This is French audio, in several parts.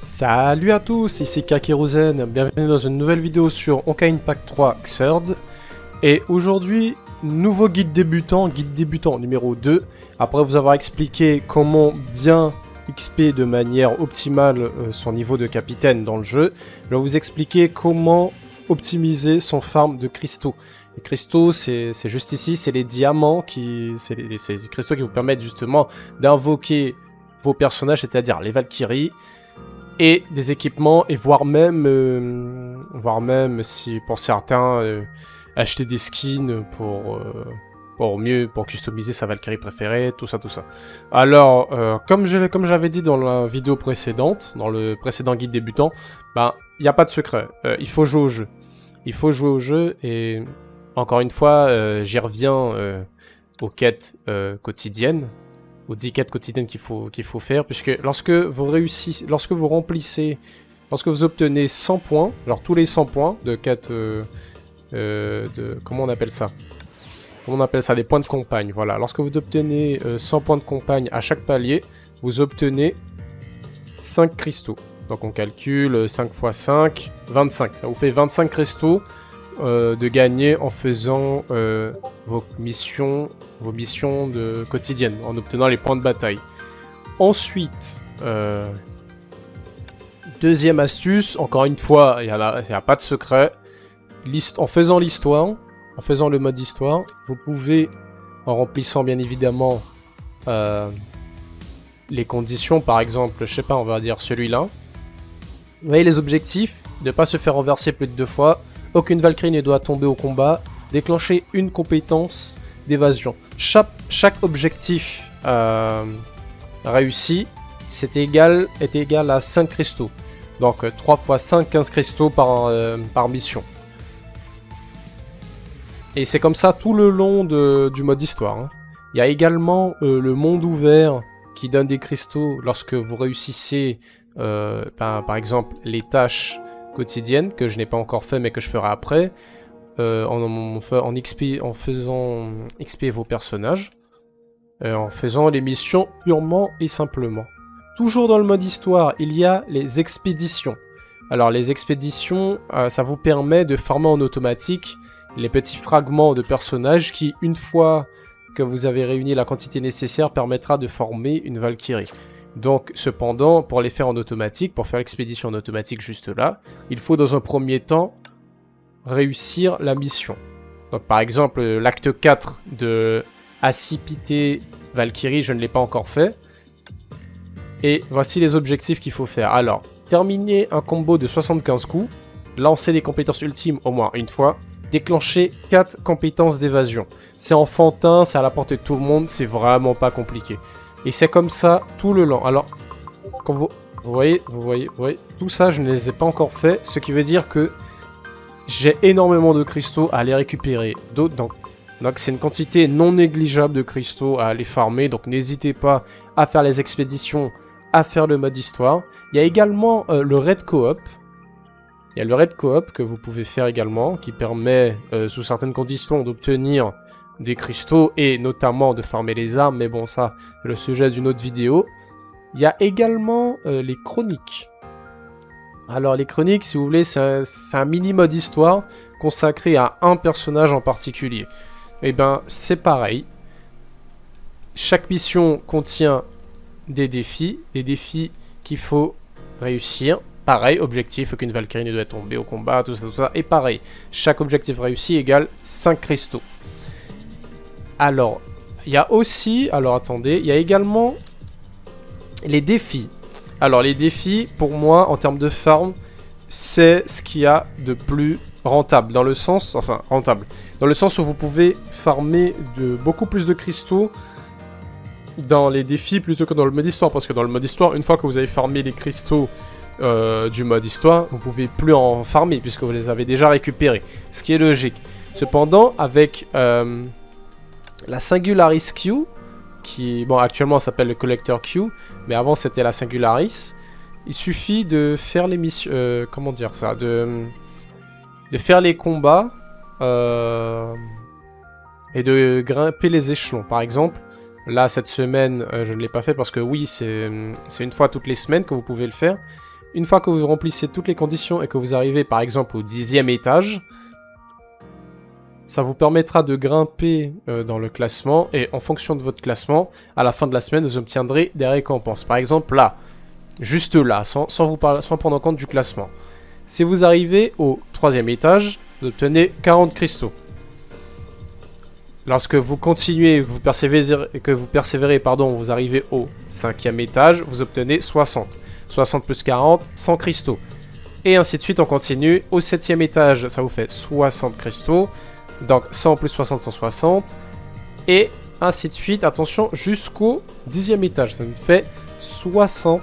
Salut à tous, ici Kakeruzen, bienvenue dans une nouvelle vidéo sur Honkai Impact 3 Xrd. Et aujourd'hui, nouveau guide débutant, guide débutant numéro 2. Après vous avoir expliqué comment bien XP de manière optimale euh, son niveau de capitaine dans le jeu, je vais vous expliquer comment optimiser son farm de cristaux. Les cristaux, c'est juste ici, c'est les diamants qui... C'est les, les cristaux qui vous permettent justement d'invoquer vos personnages, c'est-à-dire les Valkyries, et des équipements et voire même euh, voire même si pour certains euh, acheter des skins pour euh, pour mieux pour customiser sa Valkyrie préférée tout ça tout ça. Alors comme je comme j'avais dit dans la vidéo précédente dans le précédent guide débutant ben il n'y a pas de secret. Il faut jouer au jeu. Il faut jouer au jeu et encore une fois j'y reviens aux quêtes quotidiennes aux 10 quêtes quotidiennes qu'il faut, qu'il faut faire, puisque lorsque vous réussissez, lorsque vous remplissez, lorsque vous obtenez 100 points, alors tous les 100 points de quête, euh, euh, de, comment on appelle ça? Comment on appelle ça? Des points de compagne, voilà. Lorsque vous obtenez 100 euh, points de compagne à chaque palier, vous obtenez 5 cristaux. Donc on calcule 5 x 5, 25. Ça vous fait 25 cristaux de gagner en faisant vos missions vos missions de quotidiennes en obtenant les points de bataille. Ensuite, euh, deuxième astuce, encore une fois, il n'y a, a, pas de secret. en faisant l'histoire, en faisant le mode histoire, vous pouvez, en remplissant bien évidemment euh, les conditions, par exemple, je sais pas, on va dire celui-là. Vous voyez les objectifs, ne pas se faire renverser plus de deux fois, aucune Valkyrie ne doit tomber au combat, déclencher une compétence d'évasion. Chaque, objectif euh, réussi égal, est égal à 5 cristaux. Donc 3 x 5, 15 cristaux par, euh, par mission. Et c'est comme ça tout le long du mode histoire. Hein. Il y a également euh, le monde ouvert qui donne des cristaux lorsque vous réussissez, ben, par exemple, les tâches quotidiennes, que je n'ai pas encore fait mais que je ferai après. Euh, en, faisant XP vos personnages, euh, en faisant les missions purement et simplement. Toujours dans le mode histoire, il y a les expéditions. Alors les expéditions, euh, ça vous permet de farmer en automatique les petits fragments de personnages qui, une fois que vous avez réuni la quantité nécessaire, permettra de former une Valkyrie. Donc, cependant, pour les faire en automatique, pour faire l'expédition en automatique juste là, il faut dans un premier temps réussir la mission. Donc par exemple, l'acte 4 de Accipité Valkyrie, je ne l'ai pas encore fait. Et voici les objectifs qu'il faut faire. Alors, terminer un combo de 75 coups, lancer des compétences ultimes au moins une fois, déclencher 4 compétences d'évasion. C'est enfantin, c'est à la portée de tout le monde, c'est vraiment pas compliqué. Et c'est comme ça tout le long. Alors, quand vous, vous, voyez, vous voyez, vous voyez, tout ça je ne les ai pas encore fait, ce qui veut dire que j'ai énormément de cristaux à aller récupérer. Donc c'est une quantité non négligeable de cristaux à aller farmer. Donc n'hésitez pas à faire les expéditions, à faire le mode histoire. Il y a également euh, le raid coop. Il y a le raid coop que vous pouvez faire également, qui permet, euh, sous certaines conditions, d'obtenir des cristaux et notamment de farmer les armes. Mais bon, ça, c'est le sujet d'une autre vidéo. Il y a également euh, les chroniques. Alors les chroniques, si vous voulez, c'est un, mini-mode histoire consacré à un personnage en particulier. Et eh ben, c'est pareil. Chaque mission contient des défis, des défis qu'il faut réussir. Pareil, objectif, aucune Valkyrie ne doit tomber au combat, tout ça, tout ça. Et pareil, chaque objectif réussi égale 5 cristaux. Alors, il y a aussi, alors attendez, il y a également les défis. Alors les défis, pour moi, en termes de farm, c'est ce qu'il y a de plus rentable. Dans le sens, enfin rentable, dans le sens où vous pouvez farmer de beaucoup plus de cristaux dans les défis plutôt que dans le mode histoire. Parce que dans le mode histoire, une fois que vous avez farmé les cristaux euh, du mode histoire, vous pouvez plus en farmer puisque vous les avez déjà récupérés. Ce qui est logique. Cependant, avec euh, la Singularis Q, qui, bon, actuellement s'appelle le Collector Q, mais avant c'était la Singularis. Il suffit de faire les missions, euh, comment dire ça, de, de faire les combats euh, et de grimper les échelons. Par exemple, là cette semaine, euh, je ne l'ai pas fait parce que oui, c'est une fois toutes les semaines que vous pouvez le faire. une fois que vous remplissez toutes les conditions et que vous arrivez par exemple au dixième étage, ça vous permettra de grimper euh, dans le classement et en fonction de votre classement, à la fin de la semaine, vous obtiendrez des récompenses. Par exemple là, juste là, sans, vous prendre en compte du classement. Si vous arrivez au troisième étage, vous obtenez 40 cristaux. Lorsque vous continuez que vous persévérez, que vous persévérez pardon, vous arrivez au cinquième étage, vous obtenez 60. 60 plus 40, 100 cristaux. Et ainsi de suite, on continue. Au septième étage, ça vous fait 60 cristaux. Donc 100 plus 60, 160. Et ainsi de suite, attention, jusqu'au dixième étage. Ça nous fait 60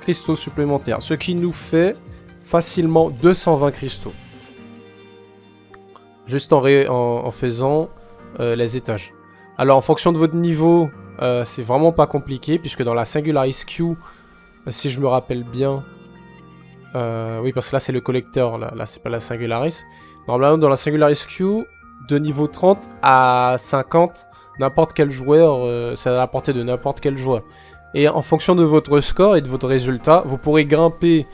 cristaux supplémentaires. Ce qui nous fait facilement 220 cristaux. Juste en, faisant euh, les étages. Alors, en fonction de votre niveau, euh, c'est vraiment pas compliqué, puisque dans la Singularis Q, si je me rappelle bien... Euh, oui, parce que là, c'est le collecteur, là c'est pas la Singularis. Normalement, dans la Singularis Q, de niveau 30 à 50, n'importe quel joueur, c'est à la portée de n'importe quel joueur. Et en fonction de votre score et de votre résultat, vous pourrez grimper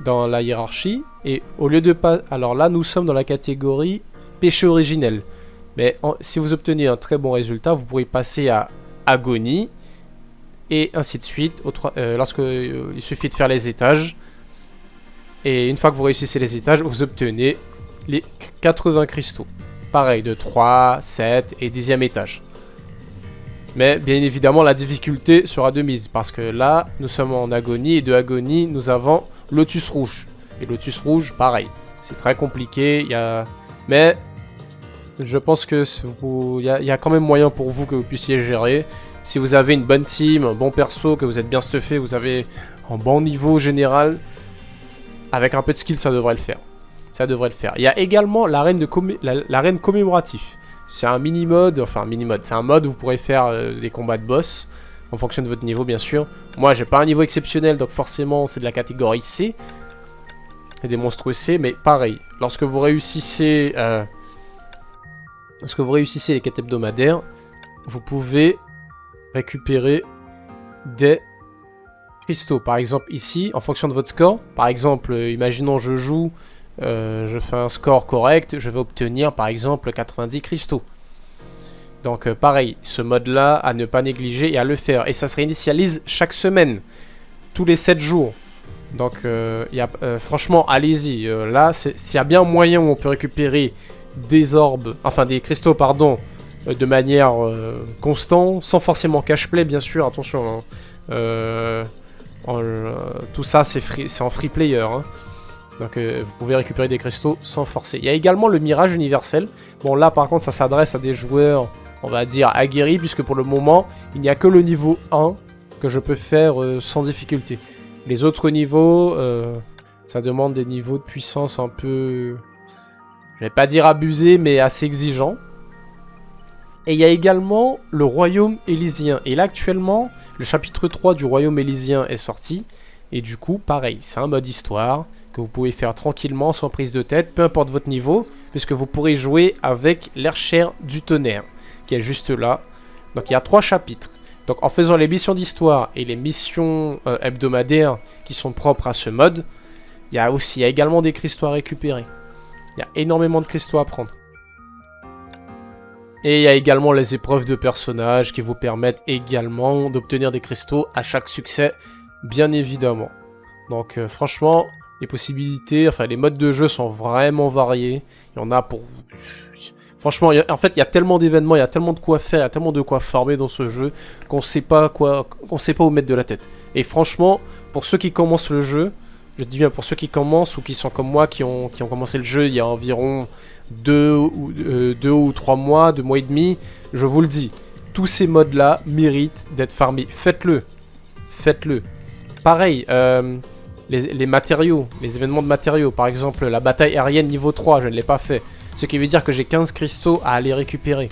dans la hiérarchie. Et au lieu de pas... Alors là, nous sommes dans la catégorie péché originel. Mais si vous obtenez un très bon résultat, vous pourrez passer à agonie et ainsi de suite. Euh, lorsque euh, il suffit de faire les étages. Et une fois que vous réussissez les étages, vous obtenez les 80 cristaux. Pareil, de 3, 7 et 10e étage. Mais bien évidemment, la difficulté sera de mise. Parce que là, nous sommes en agonie. Et de agonie, nous avons Lotus Rouge. Et Lotus Rouge, pareil. C'est très compliqué. Y. Mais je pense que il y, a quand même moyen pour vous que vous puissiez gérer. Si vous avez une bonne team, un bon perso, que vous êtes bien stuffé, vous avez un bon niveau général, avec un peu de skill, ça devrait le faire. Ça devrait le faire. Il y a également l'arène la, commémoratif. C'est un mini-mode, enfin mini-mode, c'est un mode où vous pourrez faire euh, des combats de boss, en fonction de votre niveau bien sûr. Moi j'ai pas un niveau exceptionnel, donc forcément c'est de la catégorie C. Et des monstres C, mais pareil, lorsque vous réussissez... Euh, Lorsque vous réussissez les quêtes hebdomadaires, vous pouvez récupérer des cristaux. Par exemple, ici, en fonction de votre score, par exemple, euh, imaginons je joue, euh, je fais un score correct, je vais obtenir par exemple 90 cristaux. Donc euh, pareil, ce mode-là à ne pas négliger et à le faire. Et ça se réinitialise chaque semaine, tous les 7 jours. Donc y a, franchement, allez-y. là, s'il y a bien moyen où on peut récupérer des orbes, enfin des cristaux, pardon, euh, de manière euh, constante, sans forcément cache-play, bien sûr, attention. Hein. Euh, tout ça, c'est en free player. Hein. Donc vous pouvez récupérer des cristaux sans forcer. Il y a également le mirage universel. Bon là par contre ça s'adresse à des joueurs, on va dire, aguerris, puisque pour le moment, il n'y a que le niveau 1 que je peux faire sans difficulté. Les autres niveaux, ça demande des niveaux de puissance un peu je vais pas dire abusé, mais assez exigeant. Et il y a également le Royaume Élysien. Et là, actuellement, le chapitre 3 du Royaume Élysien est sorti. Et du coup, pareil, c'est un mode histoire vous pouvez faire tranquillement, sans prise de tête, peu importe votre niveau, puisque vous pourrez jouer avec l'Archère du tonnerre, qui est juste là. Donc il y a trois chapitres. Donc en faisant les missions d'histoire et les missions euh, hebdomadaires qui sont propres à ce mode, il y a aussi également des cristaux à récupérer. Il y a énormément de cristaux à prendre. Et il y a également les épreuves de personnages qui vous permettent également d'obtenir des cristaux à chaque succès, bien évidemment. Donc euh, franchement, les possibilités, enfin les modes de jeu sont vraiment variés. Il y en a pour... Franchement, en fait, il y a tellement d'événements, il y a tellement de quoi faire, il y a tellement de quoi farmer dans ce jeu qu'on sait pas quoi, qu'on sait pas où mettre de la tête. Et franchement, pour ceux qui commencent le jeu, je dis bien pour ceux qui commencent ou qui sont comme moi, qui ont, commencé le jeu il y a environ 2 ou, euh, deux ou 3 mois, 2 mois et demi, je vous le dis, tous ces modes-là méritent d'être farmés. Faites-le. Faites-le. Pareil, euh, les, matériaux, les événements de matériaux, par exemple la bataille aérienne niveau 3, je ne l'ai pas fait. Ce qui veut dire que j'ai 15 cristaux à aller récupérer.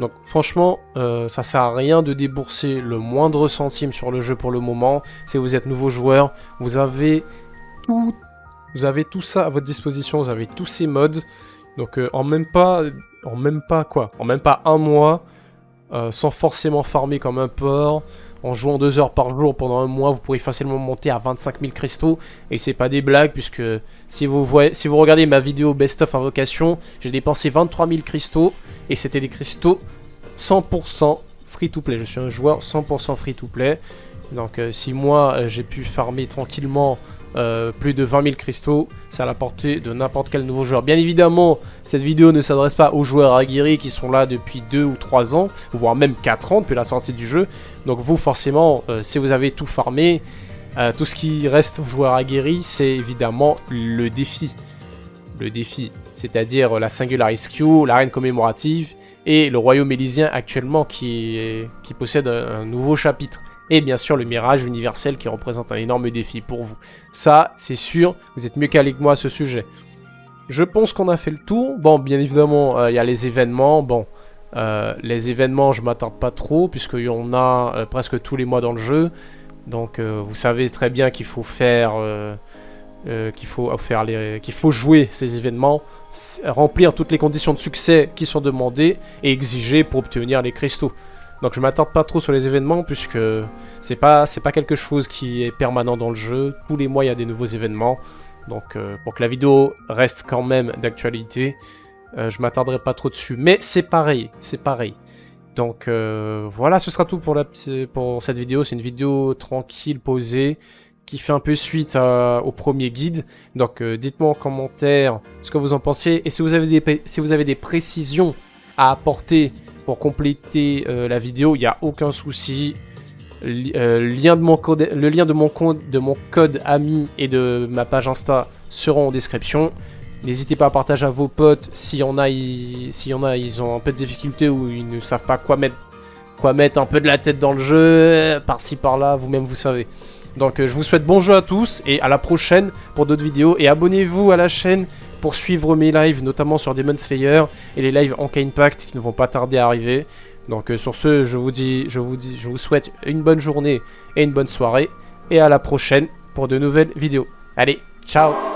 Donc franchement, euh, ça sert à rien de débourser le moindre centime sur le jeu pour le moment. Si vous êtes nouveau joueur, vous avez tout, vous avez tout ça à votre disposition, vous avez tous ces modes. Donc euh, en même pas, en même pas quoi, en même pas un mois, euh, sans forcément farmer comme un porc, en jouant 2 heures par jour pendant un mois, vous pourrez facilement monter à 25 000 cristaux. Et c'est pas des blagues, puisque si vous, regardez ma vidéo Best of Invocation, j'ai dépensé 23 000 cristaux. Et c'était des cristaux 100% free-to-play. Je suis un joueur 100% free-to-play. Donc euh, si moi, euh, j'ai pu farmer tranquillement euh, plus de 20 000 cristaux, c'est à la portée de n'importe quel nouveau joueur. Bien évidemment, cette vidéo ne s'adresse pas aux joueurs aguerris qui sont là depuis 2 ou 3 ans, voire même 4 ans depuis la sortie du jeu. Donc vous, forcément, euh, si vous avez tout farmé, euh, tout ce qui reste aux joueurs aguerris, c'est évidemment le défi. Le défi, c'est-à-dire la Singular Queue, l'arène commémorative et le royaume élysien actuellement qui possède un nouveau chapitre et bien sûr le mirage universel qui représente un énorme défi pour vous. Ça, c'est sûr, vous êtes mieux calé que moi à ce sujet. Je pense qu'on a fait le tour. Bon, bien évidemment, euh, il y a les événements. Bon, euh, les événements, je m'attarde pas trop, puisqu'il y en a euh, presque tous les mois dans le jeu. Donc, vous savez très bien qu'il faut faire... qu'il faut, faire les, qu'il faut jouer ces événements, remplir toutes les conditions de succès qui sont demandées et exigées pour obtenir les cristaux. Donc je m'attarde pas trop sur les événements puisque c'est pas pas quelque chose qui est permanent dans le jeu. Tous les mois il y a des nouveaux événements. Donc euh, pour que la vidéo reste quand même d'actualité, euh, je m'attarderai pas trop dessus. Mais c'est pareil, c'est pareil. Donc euh, voilà, ce sera tout pour, la, pour cette vidéo. C'est une vidéo tranquille, posée, qui fait un peu suite au premier guide. Donc dites-moi en commentaire ce que vous en pensez. Et si vous avez des précisions à apporter pour compléter euh, la vidéo, il n'y a aucun souci. Euh, le lien de mon code ami et de ma page Insta seront en description. N'hésitez pas à partager à vos potes s'il y en a, ils, ont un peu de difficulté ou ils ne savent pas quoi mettre, quoi mettre un peu de la tête dans le jeu, par-ci par-là, vous-même vous savez. Donc euh, je vous souhaite bon jeu à tous et à la prochaine pour d'autres vidéos et abonnez-vous à la chaîne pour suivre mes lives, notamment sur Demon Slayer et les lives en Impact qui ne vont pas tarder à arriver. Donc euh, sur ce, je vous dis, je vous souhaite une bonne journée et une bonne soirée et à la prochaine pour de nouvelles vidéos. Allez, ciao